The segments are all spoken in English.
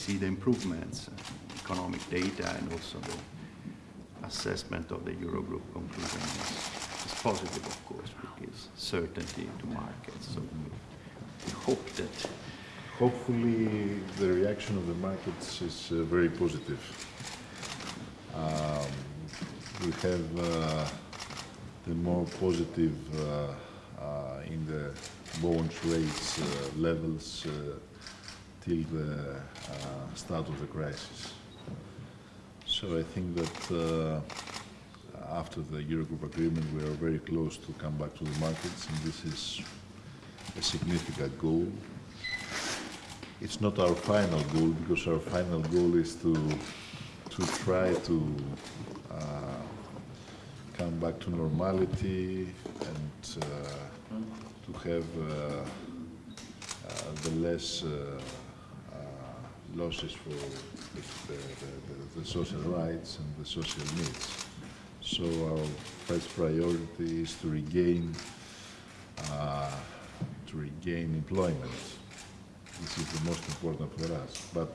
see the improvements, economic data and also the assessment of the Eurogroup conclusion is, is positive, of course, gives certainty to markets. So we, we hope that Hopefully, the reaction of the markets is uh, very positive. Um, we have uh, the more positive uh, uh, in the bond rates uh, levels uh, till the uh, start of the crisis. So I think that uh, after the Eurogroup agreement, we are very close to come back to the markets, and this is a significant goal. It's not our final goal because our final goal is to to try to uh, come back to normality and uh, to have uh, uh, the less losses for the, the, the, social rights and the social needs. So our first priority is to regain uh, to regain employment. This is the most important for us. But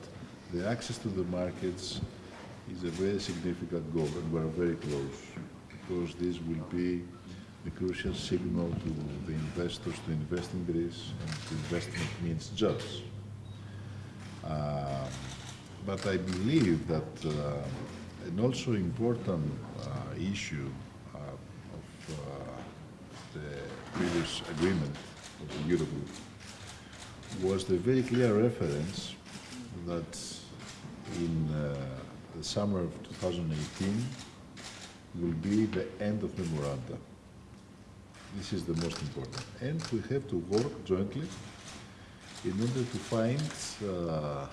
the access to the markets is a very significant goal, and we're very close, because this will be a crucial signal to the investors to invest in Greece, and investment means jobs. Um, but I believe that uh, an also important uh, issue uh, of the previous agreement of the Eurogroup was the very clear reference that in uh, the summer of 2018 will be the end of memoranda. This is the most important. And we have to work jointly in order to find uh,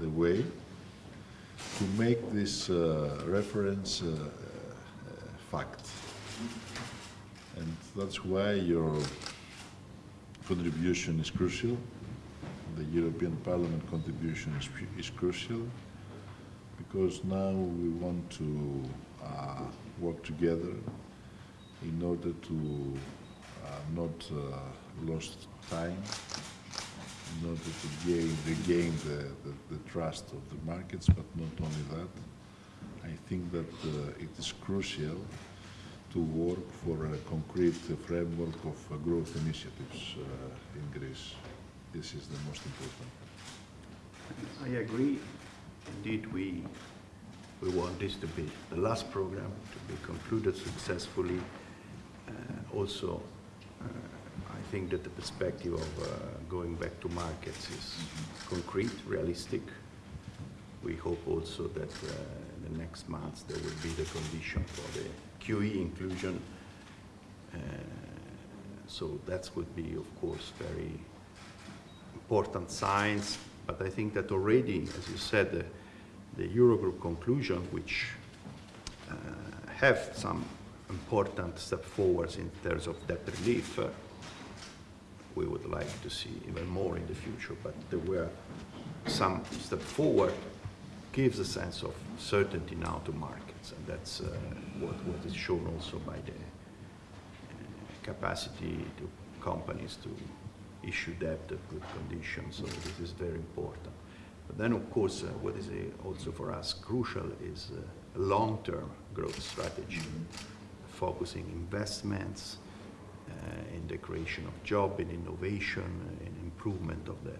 the way to make this uh, reference uh, uh, fact. And that's why your contribution is crucial. The European Parliament contribution is, is crucial because now we want to uh, work together in order to uh, not uh, lost time, in order to gain, regain the, the, the, trust of the markets, but not only that. I think that uh, it is crucial to work for a concrete framework of uh, growth initiatives uh, in Greece. This is the most important. I agree. Indeed, we we want this to be the last program to be concluded successfully. Uh, also, think that the perspective of uh, going back to markets is concrete, realistic. We hope also that uh, in the next months there will be the condition for the QE inclusion. Uh, so that would be, of course, very important signs. But I think that already, as you said, the, the Eurogroup conclusion, which uh, have some important step forwards in terms of debt relief, uh, we would like to see even more in the future, but there were some step forward gives a sense of certainty now to markets, and that's uh, what, what is shown also by the uh, capacity to companies to issue debt at good conditions, so this is very important. But then, of course, uh, what is uh, also for us crucial is uh, a long-term growth strategy, focusing investments uh, Uh, in the creation of job, in innovation, uh, in improvement of the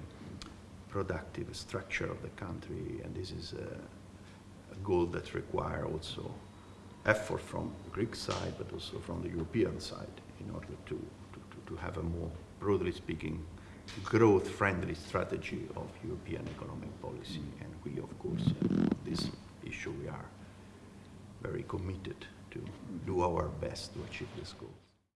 productive structure of the country, and this is a goal that requires also effort from the Greek side, but also from the European side in order to, to, to have a more, broadly speaking, growth-friendly strategy of European economic policy. And we, of course, uh, on this issue, we are very committed to do our best to achieve this goal.